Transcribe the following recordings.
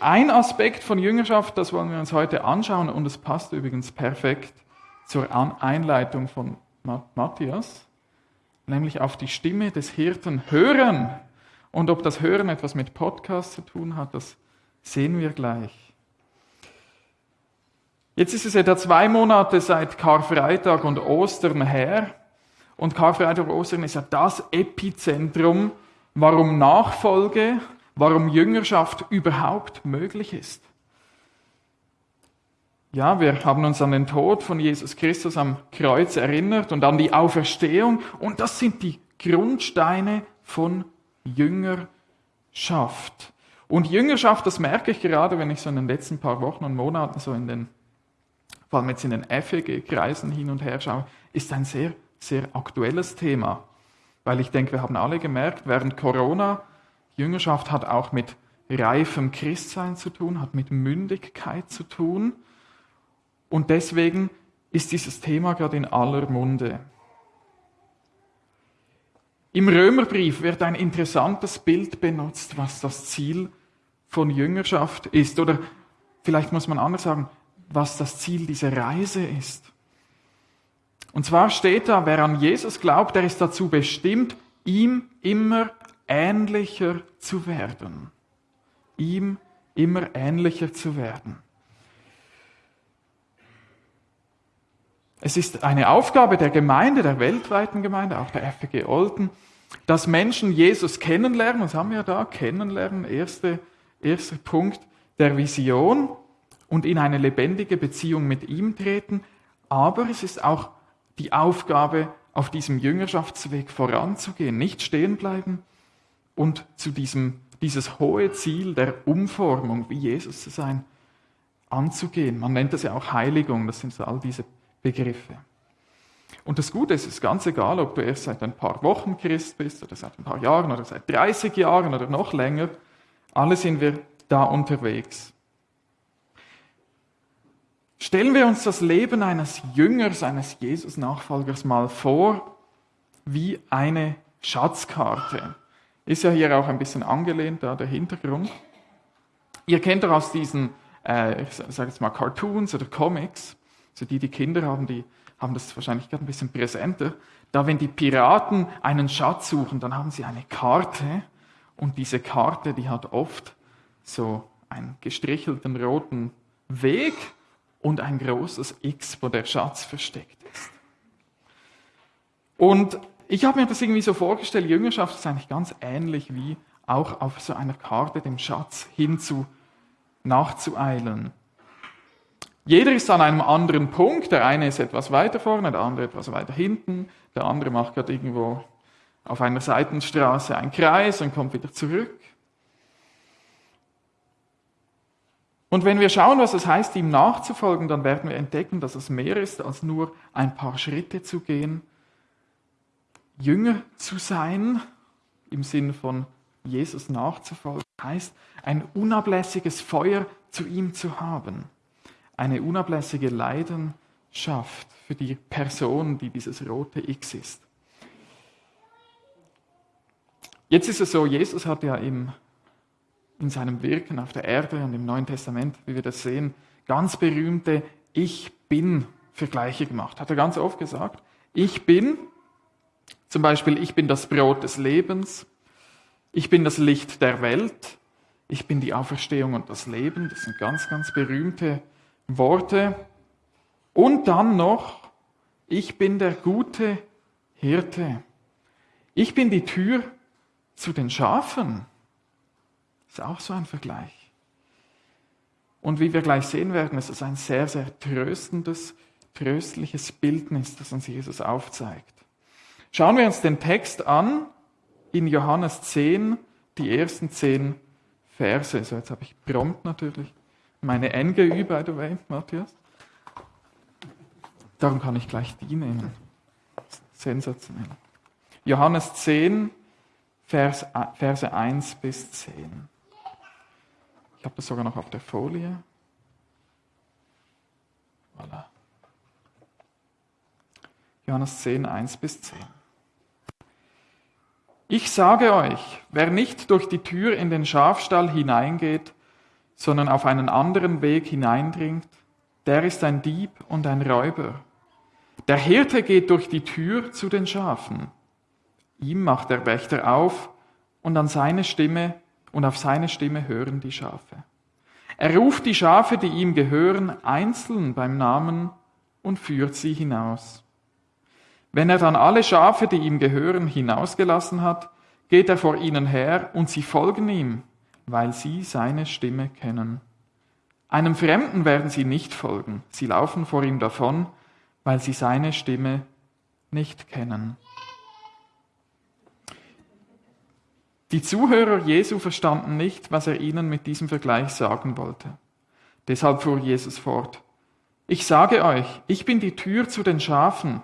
Ein Aspekt von Jüngerschaft, das wollen wir uns heute anschauen und es passt übrigens perfekt zur Einleitung von Matthias, nämlich auf die Stimme des Hirten hören. Und ob das Hören etwas mit Podcast zu tun hat, das sehen wir gleich. Jetzt ist es etwa zwei Monate seit Karfreitag und Ostern her. Und Karfreitag Ostern ist ja das Epizentrum, warum Nachfolge, warum Jüngerschaft überhaupt möglich ist. Ja, wir haben uns an den Tod von Jesus Christus am Kreuz erinnert und an die Auferstehung. Und das sind die Grundsteine von Jüngerschaft. Und Jüngerschaft, das merke ich gerade, wenn ich so in den letzten paar Wochen und Monaten so in den, vor allem jetzt in den FEG-Kreisen hin und her schaue, ist ein sehr, sehr aktuelles Thema. Weil ich denke, wir haben alle gemerkt, während Corona, Jüngerschaft hat auch mit reifem Christsein zu tun, hat mit Mündigkeit zu tun. Und deswegen ist dieses Thema gerade in aller Munde. Im Römerbrief wird ein interessantes Bild benutzt, was das Ziel von Jüngerschaft ist. Oder vielleicht muss man anders sagen, was das Ziel dieser Reise ist. Und zwar steht da, wer an Jesus glaubt, der ist dazu bestimmt, ihm immer ähnlicher zu werden. Ihm immer ähnlicher zu werden. Es ist eine Aufgabe der Gemeinde, der weltweiten Gemeinde, auch der FG Olden, dass Menschen Jesus kennenlernen, was haben wir da? Kennenlernen, erster erste Punkt der Vision und in eine lebendige Beziehung mit ihm treten. Aber es ist auch die Aufgabe, auf diesem Jüngerschaftsweg voranzugehen, nicht stehen bleiben und zu diesem, dieses hohe Ziel der Umformung, wie Jesus zu sein, anzugehen. Man nennt das ja auch Heiligung, das sind so all diese Begriffe. Und das Gute ist, es ist ganz egal, ob du erst seit ein paar Wochen Christ bist oder seit ein paar Jahren oder seit 30 Jahren oder noch länger, alle sind wir da unterwegs. Stellen wir uns das Leben eines Jüngers, eines Jesus-Nachfolgers mal vor, wie eine Schatzkarte. Ist ja hier auch ein bisschen angelehnt, da der Hintergrund. Ihr kennt doch aus diesen, äh, ich sage jetzt mal Cartoons oder Comics, also die, die Kinder haben, die haben das wahrscheinlich gerade ein bisschen präsenter. Da, wenn die Piraten einen Schatz suchen, dann haben sie eine Karte und diese Karte, die hat oft so einen gestrichelten roten Weg und ein großes X, wo der Schatz versteckt ist. Und ich habe mir das irgendwie so vorgestellt, Jüngerschaft ist eigentlich ganz ähnlich wie auch auf so einer Karte dem Schatz hinzu nachzueilen. Jeder ist an einem anderen Punkt. Der eine ist etwas weiter vorne, der andere etwas weiter hinten. Der andere macht gerade irgendwo auf einer Seitenstraße einen Kreis und kommt wieder zurück. Und wenn wir schauen, was es heißt, ihm nachzufolgen, dann werden wir entdecken, dass es mehr ist, als nur ein paar Schritte zu gehen. Jünger zu sein, im Sinn von Jesus nachzufolgen, heißt, ein unablässiges Feuer zu ihm zu haben eine unablässige Leidenschaft für die Person, die dieses rote X ist. Jetzt ist es so, Jesus hat ja im, in seinem Wirken auf der Erde und im Neuen Testament, wie wir das sehen, ganz berühmte Ich bin Vergleiche gemacht. Hat er ganz oft gesagt. Ich bin, zum Beispiel, ich bin das Brot des Lebens, ich bin das Licht der Welt, ich bin die Auferstehung und das Leben. Das sind ganz, ganz berühmte Worte. Und dann noch, ich bin der gute Hirte. Ich bin die Tür zu den Schafen. Ist auch so ein Vergleich. Und wie wir gleich sehen werden, ist es ein sehr, sehr tröstendes, tröstliches Bildnis, das uns Jesus aufzeigt. Schauen wir uns den Text an in Johannes 10, die ersten zehn Verse. So, jetzt habe ich prompt natürlich meine NGÜ, by the way, Matthias. Darum kann ich gleich die nehmen. Sensationell. Johannes 10, Vers, Verse 1 bis 10. Ich habe das sogar noch auf der Folie. Voilà. Johannes 10, 1 bis 10. Ich sage euch, wer nicht durch die Tür in den Schafstall hineingeht, sondern auf einen anderen Weg hineindringt, der ist ein Dieb und ein Räuber. Der Hirte geht durch die Tür zu den Schafen. Ihm macht der Wächter auf und an seine Stimme und auf seine Stimme hören die Schafe. Er ruft die Schafe, die ihm gehören, einzeln beim Namen und führt sie hinaus. Wenn er dann alle Schafe, die ihm gehören, hinausgelassen hat, geht er vor ihnen her und sie folgen ihm, weil sie seine Stimme kennen. Einem Fremden werden sie nicht folgen, sie laufen vor ihm davon, weil sie seine Stimme nicht kennen. Die Zuhörer Jesu verstanden nicht, was er ihnen mit diesem Vergleich sagen wollte. Deshalb fuhr Jesus fort. Ich sage euch, ich bin die Tür zu den Schafen.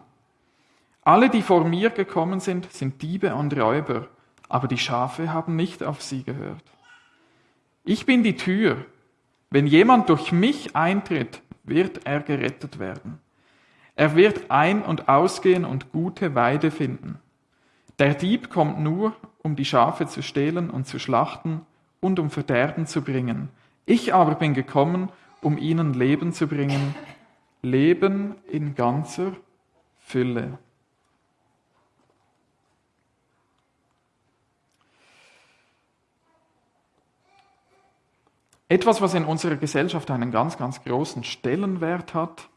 Alle, die vor mir gekommen sind, sind Diebe und Räuber, aber die Schafe haben nicht auf sie gehört. Ich bin die Tür. Wenn jemand durch mich eintritt, wird er gerettet werden. Er wird ein- und ausgehen und gute Weide finden. Der Dieb kommt nur, um die Schafe zu stehlen und zu schlachten und um Verderben zu bringen. Ich aber bin gekommen, um ihnen Leben zu bringen, Leben in ganzer Fülle. Etwas, was in unserer Gesellschaft einen ganz, ganz großen Stellenwert hat,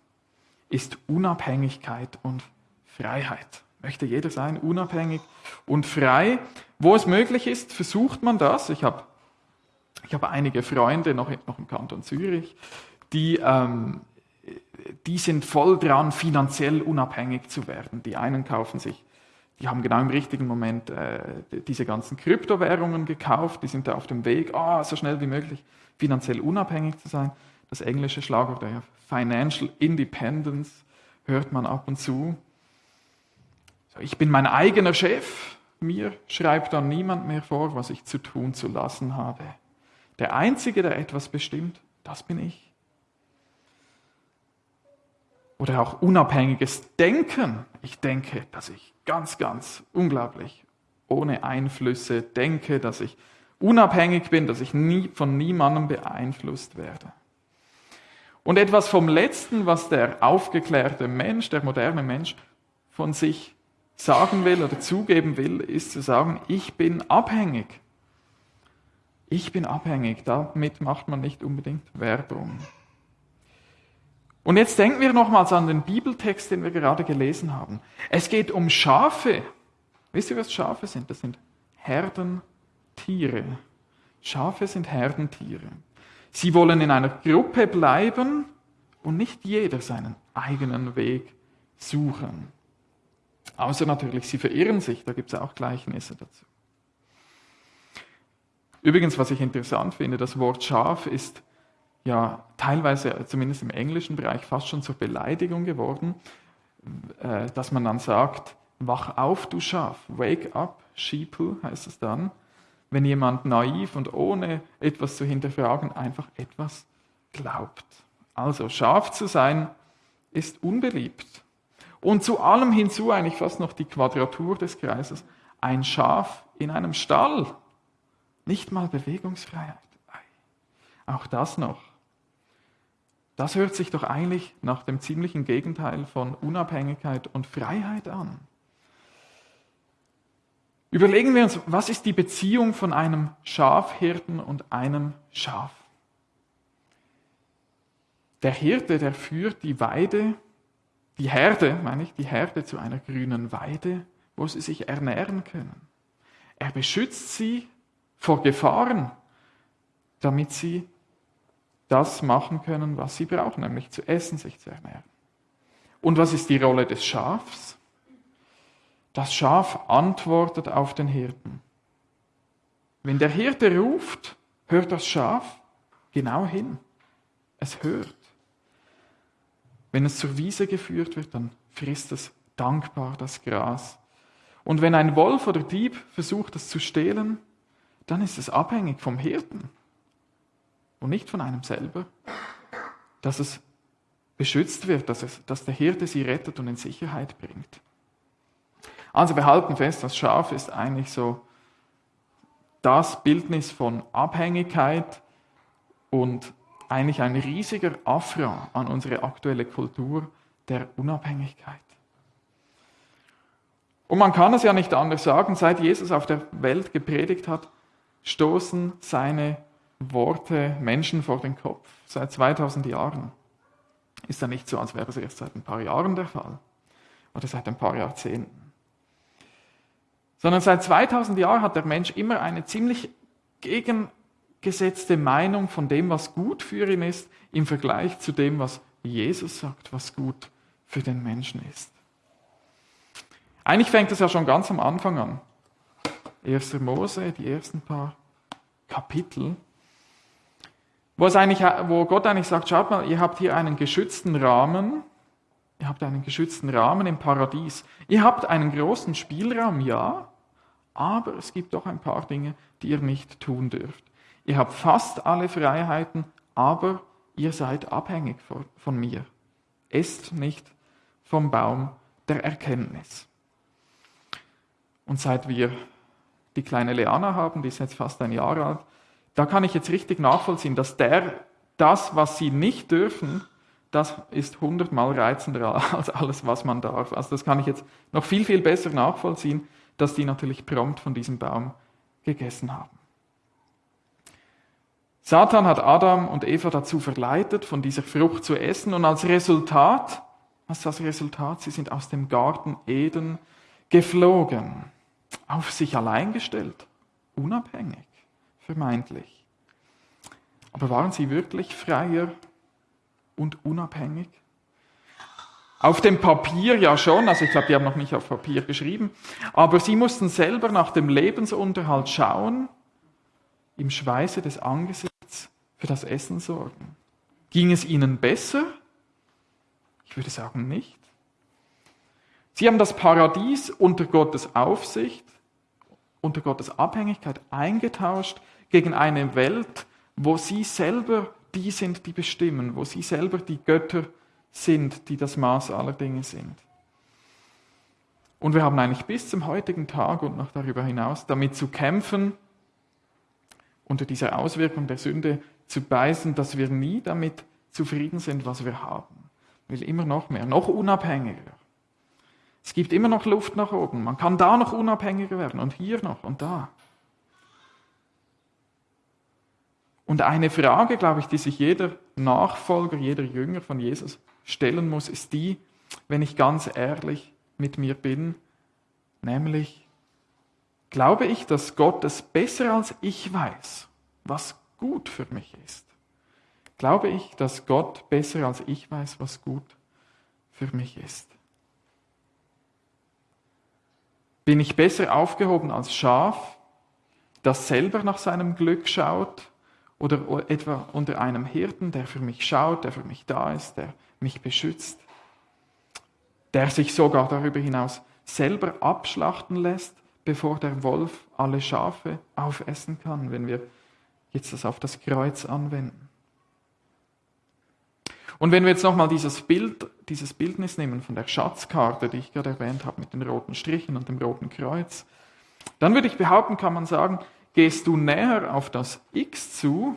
ist Unabhängigkeit und Freiheit. Möchte jeder sein, unabhängig und frei. Wo es möglich ist, versucht man das. Ich habe ich habe einige Freunde noch, noch im Kanton Zürich, die, ähm, die sind voll dran, finanziell unabhängig zu werden. Die einen kaufen sich, die haben genau im richtigen Moment äh, diese ganzen Kryptowährungen gekauft, die sind da auf dem Weg, oh, so schnell wie möglich finanziell unabhängig zu sein. Das englische Schlagwort, ja, Financial Independence, hört man ab und zu. Ich bin mein eigener Chef, mir schreibt dann niemand mehr vor, was ich zu tun zu lassen habe. Der Einzige, der etwas bestimmt, das bin ich. Oder auch unabhängiges Denken. Ich denke, dass ich ganz, ganz unglaublich ohne Einflüsse denke, dass ich unabhängig bin, dass ich nie, von niemandem beeinflusst werde. Und etwas vom Letzten, was der aufgeklärte Mensch, der moderne Mensch von sich sagen will oder zugeben will, ist zu sagen, ich bin abhängig. Ich bin abhängig. Damit macht man nicht unbedingt Werbung. Und jetzt denken wir nochmals an den Bibeltext, den wir gerade gelesen haben. Es geht um Schafe. Wisst ihr, was Schafe sind? Das sind Herden Tiere. Schafe sind Herdentiere. Sie wollen in einer Gruppe bleiben und nicht jeder seinen eigenen Weg suchen. Außer natürlich, sie verirren sich, da gibt es auch Gleichnisse dazu. Übrigens, was ich interessant finde, das Wort Schaf ist ja teilweise, zumindest im englischen Bereich, fast schon zur Beleidigung geworden, äh, dass man dann sagt, wach auf, du Schaf, wake up, sheeple heißt es dann wenn jemand naiv und ohne etwas zu hinterfragen einfach etwas glaubt. Also scharf zu sein ist unbeliebt. Und zu allem hinzu eigentlich fast noch die Quadratur des Kreises. Ein Schaf in einem Stall. Nicht mal Bewegungsfreiheit. Auch das noch. Das hört sich doch eigentlich nach dem ziemlichen Gegenteil von Unabhängigkeit und Freiheit an. Überlegen wir uns, was ist die Beziehung von einem Schafhirten und einem Schaf? Der Hirte, der führt die Weide, die Herde, meine ich, die Herde zu einer grünen Weide, wo sie sich ernähren können. Er beschützt sie vor Gefahren, damit sie das machen können, was sie brauchen, nämlich zu essen, sich zu ernähren. Und was ist die Rolle des Schafs? Das Schaf antwortet auf den Hirten. Wenn der Hirte ruft, hört das Schaf genau hin. Es hört. Wenn es zur Wiese geführt wird, dann frisst es dankbar das Gras. Und wenn ein Wolf oder Dieb versucht, es zu stehlen, dann ist es abhängig vom Hirten und nicht von einem selber, dass es beschützt wird, dass, es, dass der Hirte sie rettet und in Sicherheit bringt. Also wir halten fest, das Schaf ist eigentlich so das Bildnis von Abhängigkeit und eigentlich ein riesiger Affront an unsere aktuelle Kultur der Unabhängigkeit. Und man kann es ja nicht anders sagen, seit Jesus auf der Welt gepredigt hat, stoßen seine Worte Menschen vor den Kopf. Seit 2000 Jahren. Ist ja nicht so, als wäre es erst seit ein paar Jahren der Fall oder seit ein paar Jahrzehnten. Sondern seit 2000 Jahren hat der Mensch immer eine ziemlich gegengesetzte Meinung von dem, was gut für ihn ist, im Vergleich zu dem, was Jesus sagt, was gut für den Menschen ist. Eigentlich fängt es ja schon ganz am Anfang an. 1. Mose, die ersten paar Kapitel, wo, es eigentlich, wo Gott eigentlich sagt, schaut mal, ihr habt hier einen geschützten Rahmen, ihr habt einen geschützten Rahmen im Paradies. Ihr habt einen großen Spielraum, ja, aber es gibt doch ein paar Dinge, die ihr nicht tun dürft. Ihr habt fast alle Freiheiten, aber ihr seid abhängig von mir. Esst nicht vom Baum der Erkenntnis. Und seit wir die kleine Leana haben, die ist jetzt fast ein Jahr alt, da kann ich jetzt richtig nachvollziehen, dass der, das, was sie nicht dürfen, das ist hundertmal reizender als alles, was man darf. Also das kann ich jetzt noch viel, viel besser nachvollziehen, dass die natürlich prompt von diesem Baum gegessen haben. Satan hat Adam und Eva dazu verleitet, von dieser Frucht zu essen und als Resultat, was ist das Resultat? Sie sind aus dem Garten Eden geflogen, auf sich allein gestellt, unabhängig, vermeintlich. Aber waren sie wirklich freier und unabhängig? Auf dem Papier ja schon, also ich glaube, die haben noch nicht auf Papier geschrieben, aber sie mussten selber nach dem Lebensunterhalt schauen, im Schweiße des Angesichts für das Essen sorgen. Ging es ihnen besser? Ich würde sagen nicht. Sie haben das Paradies unter Gottes Aufsicht, unter Gottes Abhängigkeit eingetauscht gegen eine Welt, wo sie selber die sind, die bestimmen, wo sie selber die Götter sind, die das Maß aller Dinge sind. Und wir haben eigentlich bis zum heutigen Tag und noch darüber hinaus damit zu kämpfen, unter dieser Auswirkung der Sünde zu beißen, dass wir nie damit zufrieden sind, was wir haben. will immer noch mehr, noch unabhängiger. Es gibt immer noch Luft nach oben. Man kann da noch unabhängiger werden und hier noch und da. Und eine Frage, glaube ich, die sich jeder Nachfolger, jeder Jünger von Jesus stellen muss, ist die, wenn ich ganz ehrlich mit mir bin, nämlich, glaube ich, dass Gott es besser als ich weiß, was gut für mich ist? Glaube ich, dass Gott besser als ich weiß, was gut für mich ist? Bin ich besser aufgehoben als Schaf, das selber nach seinem Glück schaut oder etwa unter einem Hirten, der für mich schaut, der für mich da ist, der mich beschützt, der sich sogar darüber hinaus selber abschlachten lässt, bevor der Wolf alle Schafe aufessen kann, wenn wir jetzt das auf das Kreuz anwenden. Und wenn wir jetzt nochmal dieses Bild, dieses Bildnis nehmen von der Schatzkarte, die ich gerade erwähnt habe, mit den roten Strichen und dem roten Kreuz, dann würde ich behaupten, kann man sagen, gehst du näher auf das X zu,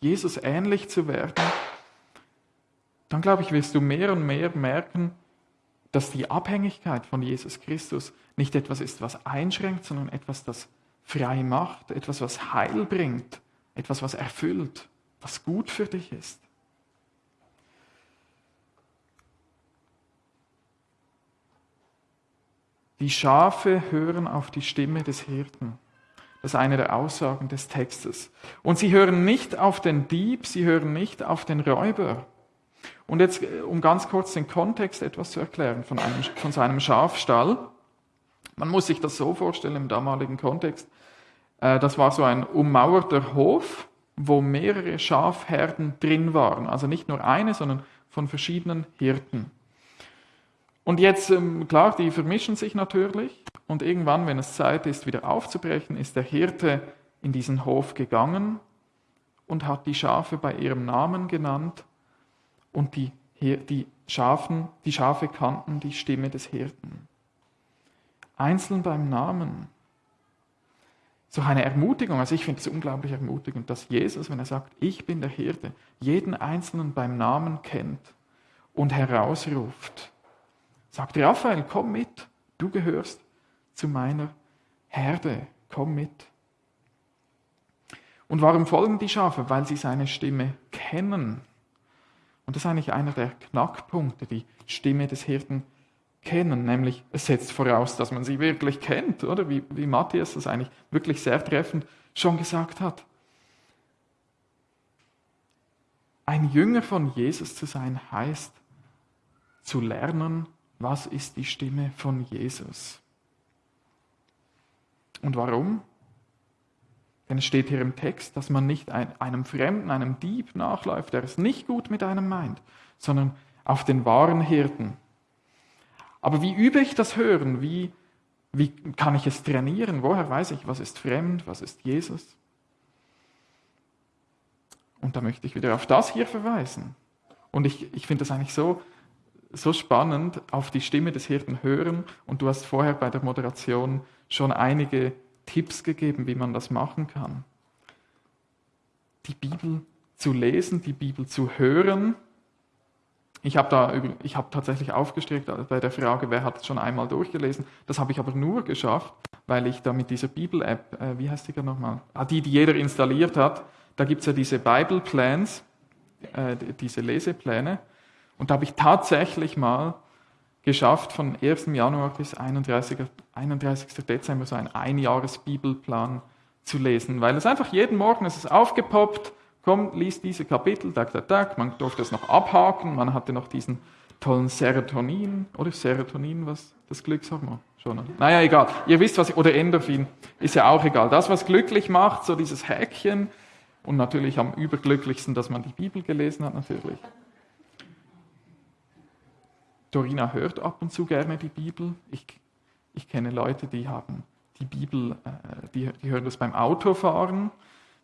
Jesus ähnlich zu werden, dann glaube ich, wirst du mehr und mehr merken, dass die Abhängigkeit von Jesus Christus nicht etwas ist, was einschränkt, sondern etwas, das frei macht, etwas, was Heil bringt, etwas, was erfüllt, was gut für dich ist. Die Schafe hören auf die Stimme des Hirten. Das ist eine der Aussagen des Textes. Und sie hören nicht auf den Dieb, sie hören nicht auf den Räuber. Und jetzt, äh, um ganz kurz den Kontext etwas zu erklären von, einem, von so einem Schafstall. Man muss sich das so vorstellen im damaligen Kontext. Äh, das war so ein ummauerter Hof, wo mehrere Schafherden drin waren. Also nicht nur eine, sondern von verschiedenen Hirten. Und jetzt, ähm, klar, die vermischen sich natürlich. Und irgendwann, wenn es Zeit ist, wieder aufzubrechen, ist der Hirte in diesen Hof gegangen und hat die Schafe bei ihrem Namen genannt und die, die, Schafen, die Schafe kannten die Stimme des Hirten. einzeln beim Namen. So eine Ermutigung, also ich finde es unglaublich ermutigend, dass Jesus, wenn er sagt, ich bin der Hirte, jeden Einzelnen beim Namen kennt und herausruft. Sagt Raphael, komm mit, du gehörst zu meiner Herde, komm mit. Und warum folgen die Schafe? Weil sie seine Stimme kennen. Und das ist eigentlich einer der Knackpunkte, die Stimme des Hirten kennen, nämlich es setzt voraus, dass man sie wirklich kennt, oder wie, wie Matthias das eigentlich wirklich sehr treffend schon gesagt hat. Ein Jünger von Jesus zu sein heißt zu lernen, was ist die Stimme von Jesus. Und warum? Denn es steht hier im Text, dass man nicht einem Fremden, einem Dieb nachläuft, der es nicht gut mit einem meint, sondern auf den wahren Hirten. Aber wie übe ich das Hören? Wie, wie kann ich es trainieren? Woher weiß ich, was ist fremd, was ist Jesus? Und da möchte ich wieder auf das hier verweisen. Und ich, ich finde das eigentlich so, so spannend, auf die Stimme des Hirten hören. Und du hast vorher bei der Moderation schon einige Tipps gegeben, wie man das machen kann. Die Bibel zu lesen, die Bibel zu hören. Ich habe da ich habe tatsächlich aufgestreckt bei der Frage, wer hat es schon einmal durchgelesen. Das habe ich aber nur geschafft, weil ich da mit dieser Bibel-App, äh, wie heißt die nochmal? Ah, die, die jeder installiert hat. Da gibt es ja diese Bible Plans, äh, diese Lesepläne. Und da habe ich tatsächlich mal geschafft, von 1. Januar bis 31. 31. Dezember so einen Einjahres-Bibelplan zu lesen, weil es einfach jeden Morgen ist es aufgepoppt, komm, lies diese Kapitel, tak, tak, tak, man durfte es noch abhaken, man hatte noch diesen tollen Serotonin, oder Serotonin, was das Glückshormon? Schon? Naja, egal. Ihr wisst, was, oder Endorphin, ist ja auch egal. Das, was glücklich macht, so dieses Häkchen, und natürlich am überglücklichsten, dass man die Bibel gelesen hat, natürlich. Dorina hört ab und zu gerne die Bibel. Ich, ich kenne Leute, die haben die Bibel, äh, die, die hören das beim Autofahren.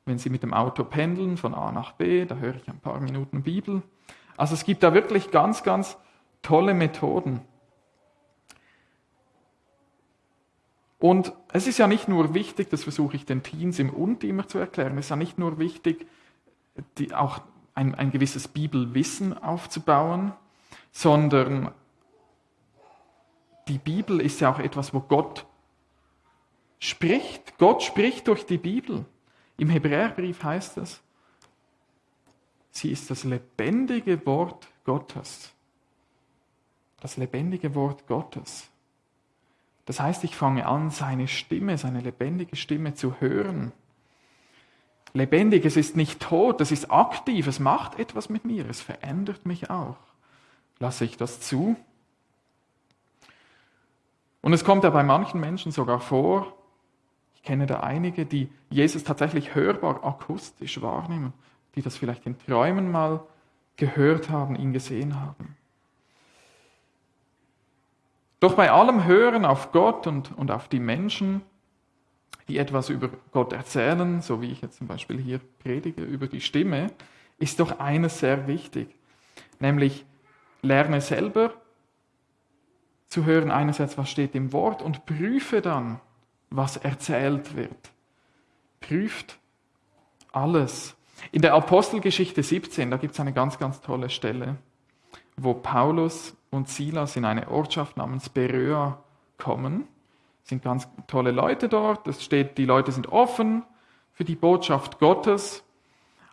Wenn sie mit dem Auto pendeln von A nach B, da höre ich ein paar Minuten Bibel. Also es gibt da wirklich ganz, ganz tolle Methoden. Und es ist ja nicht nur wichtig, das versuche ich den Teens im Und immer zu erklären, es ist ja nicht nur wichtig, die, auch ein, ein gewisses Bibelwissen aufzubauen, sondern die Bibel ist ja auch etwas, wo Gott spricht. Gott spricht durch die Bibel. Im Hebräerbrief heißt es, sie ist das lebendige Wort Gottes. Das lebendige Wort Gottes. Das heißt, ich fange an, seine Stimme, seine lebendige Stimme zu hören. Lebendig, es ist nicht tot, es ist aktiv, es macht etwas mit mir, es verändert mich auch. Lasse ich das zu? Und es kommt ja bei manchen Menschen sogar vor, kenne da einige, die Jesus tatsächlich hörbar akustisch wahrnehmen, die das vielleicht in Träumen mal gehört haben, ihn gesehen haben. Doch bei allem Hören auf Gott und, und auf die Menschen, die etwas über Gott erzählen, so wie ich jetzt zum Beispiel hier predige, über die Stimme, ist doch eines sehr wichtig, nämlich lerne selber zu hören, einerseits, was steht im Wort und prüfe dann, was erzählt wird. Prüft alles. In der Apostelgeschichte 17, da gibt es eine ganz, ganz tolle Stelle, wo Paulus und Silas in eine Ortschaft namens Beröa kommen. Es sind ganz tolle Leute dort. Es steht, die Leute sind offen für die Botschaft Gottes.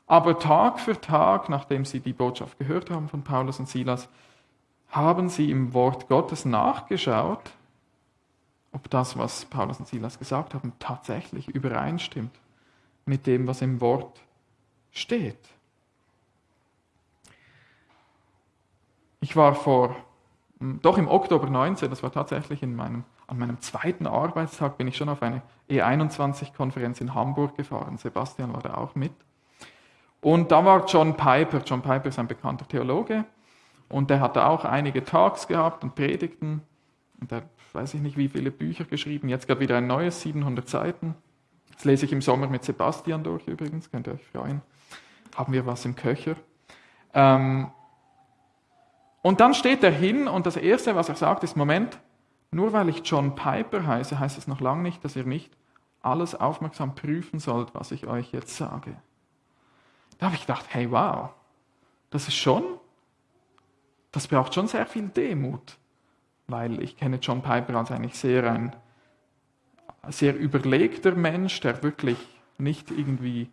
Aber Tag für Tag, nachdem sie die Botschaft gehört haben von Paulus und Silas, haben sie im Wort Gottes nachgeschaut, ob das, was Paulus und Silas gesagt haben, tatsächlich übereinstimmt mit dem, was im Wort steht. Ich war vor, doch im Oktober 19, das war tatsächlich in meinem, an meinem zweiten Arbeitstag, bin ich schon auf eine E21-Konferenz in Hamburg gefahren. Sebastian war da auch mit. Und da war John Piper. John Piper ist ein bekannter Theologe und der hat auch einige Talks gehabt und Predigten. Und der weiß ich nicht, wie viele Bücher geschrieben. Jetzt gerade wieder ein neues, 700 Seiten. Das lese ich im Sommer mit Sebastian durch übrigens, könnt ihr euch freuen. Haben wir was im Köcher. Ähm und dann steht er hin und das Erste, was er sagt, ist, Moment, nur weil ich John Piper heiße, heißt es noch lange nicht, dass ihr nicht alles aufmerksam prüfen sollt, was ich euch jetzt sage. Da habe ich gedacht, hey wow, das ist schon, das braucht schon sehr viel Demut, weil ich kenne John Piper als eigentlich sehr ein sehr überlegter Mensch, der wirklich nicht irgendwie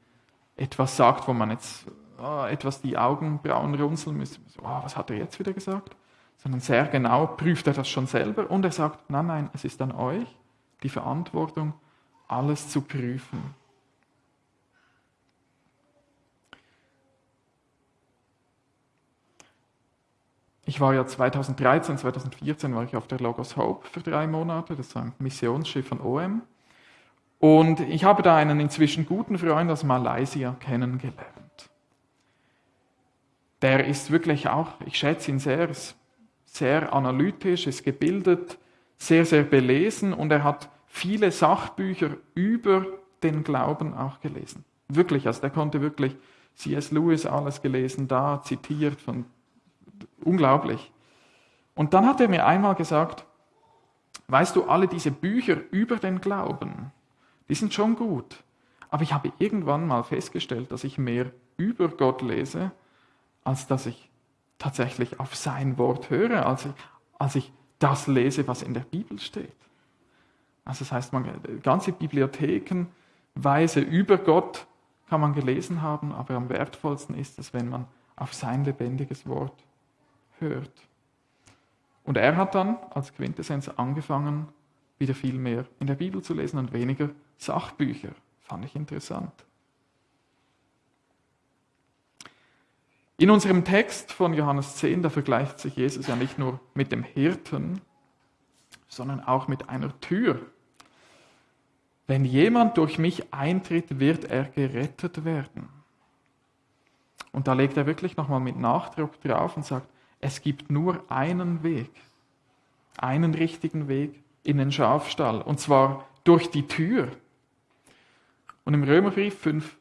etwas sagt, wo man jetzt oh, etwas die Augenbrauen runzeln müsste. Oh, was hat er jetzt wieder gesagt? Sondern sehr genau prüft er das schon selber und er sagt, nein, nein, es ist an euch die Verantwortung, alles zu prüfen. Ich war ja 2013, 2014 war ich auf der Logos Hope für drei Monate, das ist ein Missionsschiff von OM. Und ich habe da einen inzwischen guten Freund aus Malaysia kennengelernt. Der ist wirklich auch, ich schätze ihn sehr, sehr analytisch, ist gebildet, sehr, sehr belesen und er hat viele Sachbücher über den Glauben auch gelesen. Wirklich, also der konnte wirklich C.S. Lewis alles gelesen, da zitiert von Unglaublich. Und dann hat er mir einmal gesagt, weißt du, alle diese Bücher über den Glauben, die sind schon gut. Aber ich habe irgendwann mal festgestellt, dass ich mehr über Gott lese, als dass ich tatsächlich auf sein Wort höre, als ich, als ich das lese, was in der Bibel steht. Also das heißt, man, ganze Bibliothekenweise über Gott kann man gelesen haben, aber am wertvollsten ist es, wenn man auf sein lebendiges Wort hört. Und er hat dann als Quintessenz angefangen, wieder viel mehr in der Bibel zu lesen und weniger Sachbücher. Fand ich interessant. In unserem Text von Johannes 10, da vergleicht sich Jesus ja nicht nur mit dem Hirten, sondern auch mit einer Tür. Wenn jemand durch mich eintritt, wird er gerettet werden. Und da legt er wirklich nochmal mit Nachdruck drauf und sagt, es gibt nur einen Weg, einen richtigen Weg in den Schafstall, und zwar durch die Tür. Und im Römerbrief 5,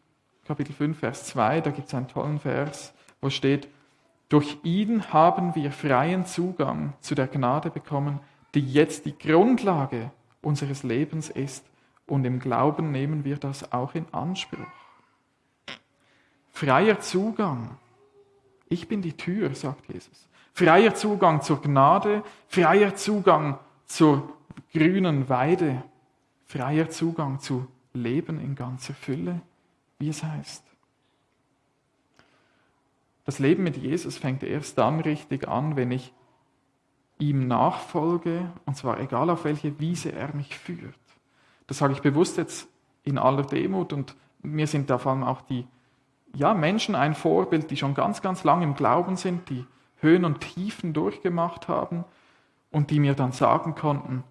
Kapitel 5, Vers 2, da gibt es einen tollen Vers, wo steht, durch ihn haben wir freien Zugang zu der Gnade bekommen, die jetzt die Grundlage unseres Lebens ist, und im Glauben nehmen wir das auch in Anspruch. Freier Zugang ich bin die Tür, sagt Jesus. Freier Zugang zur Gnade, freier Zugang zur grünen Weide, freier Zugang zu Leben in ganzer Fülle, wie es heißt. Das Leben mit Jesus fängt erst dann richtig an, wenn ich ihm nachfolge, und zwar egal auf welche Wiese er mich führt. Das sage ich bewusst jetzt in aller Demut und mir sind da vor allem auch die ja, Menschen ein Vorbild, die schon ganz, ganz lang im Glauben sind, die Höhen und Tiefen durchgemacht haben und die mir dann sagen konnten,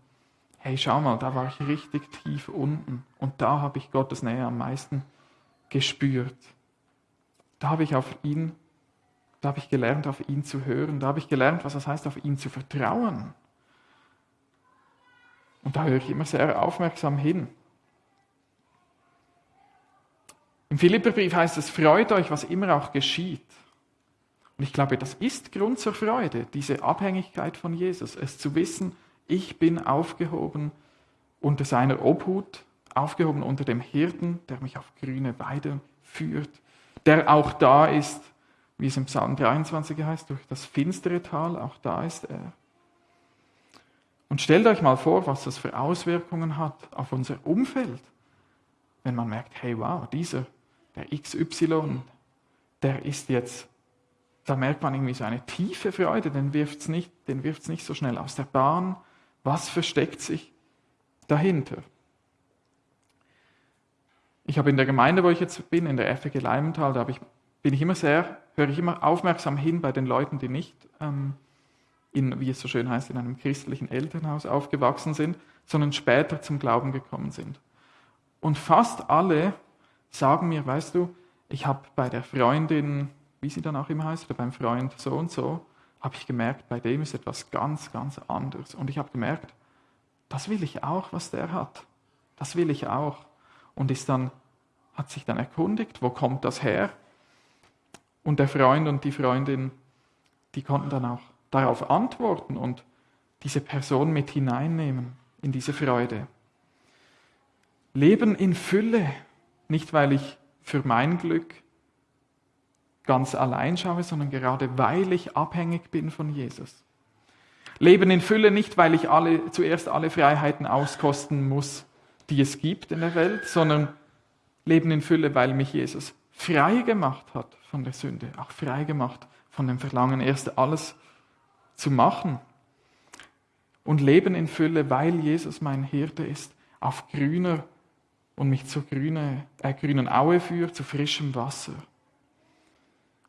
hey, schau mal, da war ich richtig tief unten und da habe ich Gottes Nähe am meisten gespürt. Da habe ich auf ihn, da habe ich gelernt, auf ihn zu hören, da habe ich gelernt, was das heißt, auf ihn zu vertrauen. Und da höre ich immer sehr aufmerksam hin. Im Philipperbrief heißt es, freut euch, was immer auch geschieht. Und ich glaube, das ist Grund zur Freude, diese Abhängigkeit von Jesus, es zu wissen, ich bin aufgehoben unter seiner Obhut, aufgehoben unter dem Hirten, der mich auf grüne Weide führt, der auch da ist, wie es im Psalm 23 heißt, durch das finstere Tal, auch da ist er. Und stellt euch mal vor, was das für Auswirkungen hat auf unser Umfeld, wenn man merkt, hey wow, dieser der XY, der ist jetzt, da merkt man irgendwie so eine tiefe Freude, den wirft es nicht, nicht so schnell aus der Bahn. Was versteckt sich dahinter? Ich habe in der Gemeinde, wo ich jetzt bin, in der FG Leimenthal, da ich, bin ich immer sehr, höre ich immer aufmerksam hin bei den Leuten, die nicht ähm, in, wie es so schön heißt, in einem christlichen Elternhaus aufgewachsen sind, sondern später zum Glauben gekommen sind. Und fast alle sagen mir, weißt du, ich habe bei der Freundin, wie sie dann auch immer heißt, oder beim Freund so und so, habe ich gemerkt, bei dem ist etwas ganz, ganz anderes. Und ich habe gemerkt, das will ich auch, was der hat. Das will ich auch. Und ist dann, hat sich dann erkundigt, wo kommt das her? Und der Freund und die Freundin, die konnten dann auch darauf antworten und diese Person mit hineinnehmen in diese Freude. Leben in Fülle, nicht weil ich für mein Glück ganz allein schaue, sondern gerade weil ich abhängig bin von Jesus. Leben in Fülle nicht, weil ich alle, zuerst alle Freiheiten auskosten muss, die es gibt in der Welt, sondern Leben in Fülle, weil mich Jesus frei gemacht hat von der Sünde, auch frei gemacht von dem Verlangen, erst alles zu machen. Und Leben in Fülle, weil Jesus mein Hirte ist, auf grüner und mich zur grüne, äh, grünen Aue führt, zu frischem Wasser.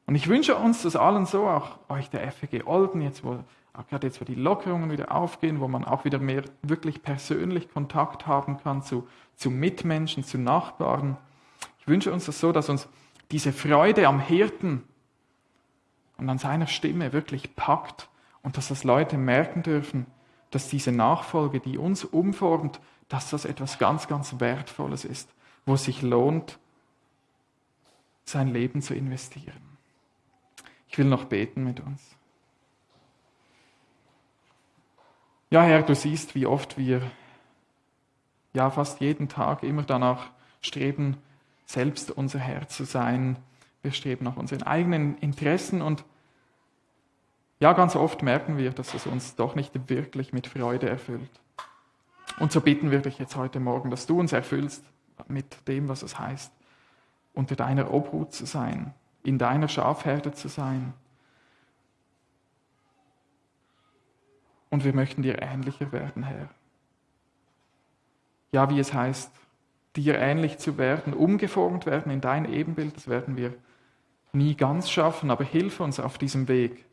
Und ich wünsche uns das allen so, auch euch der FG Olden, jetzt wo, gerade jetzt, wo die Lockerungen wieder aufgehen, wo man auch wieder mehr wirklich persönlich Kontakt haben kann zu, zu Mitmenschen, zu Nachbarn. Ich wünsche uns das so, dass uns diese Freude am Hirten und an seiner Stimme wirklich packt und dass das Leute merken dürfen, dass diese Nachfolge, die uns umformt, dass das etwas ganz, ganz Wertvolles ist, wo es sich lohnt, sein Leben zu investieren. Ich will noch beten mit uns. Ja, Herr, du siehst, wie oft wir ja fast jeden Tag immer danach streben, selbst unser Herr zu sein. Wir streben nach unseren eigenen Interessen und ja, ganz oft merken wir, dass es uns doch nicht wirklich mit Freude erfüllt. Und so bitten wir dich jetzt heute Morgen, dass du uns erfüllst mit dem, was es heißt, unter deiner Obhut zu sein, in deiner Schafherde zu sein. Und wir möchten dir ähnlicher werden, Herr. Ja, wie es heißt, dir ähnlich zu werden, umgeformt werden in dein Ebenbild, das werden wir nie ganz schaffen, aber hilf uns auf diesem Weg.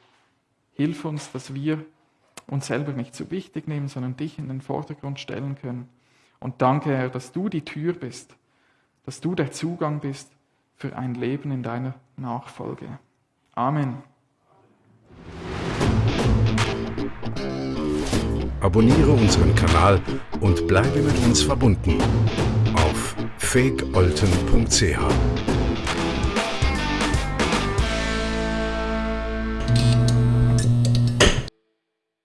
Hilf uns, dass wir uns selber nicht zu wichtig nehmen, sondern dich in den Vordergrund stellen können. Und danke, Herr, dass du die Tür bist, dass du der Zugang bist für ein Leben in deiner Nachfolge. Amen. Abonniere unseren Kanal und bleibe mit uns verbunden auf fakeolten.ch.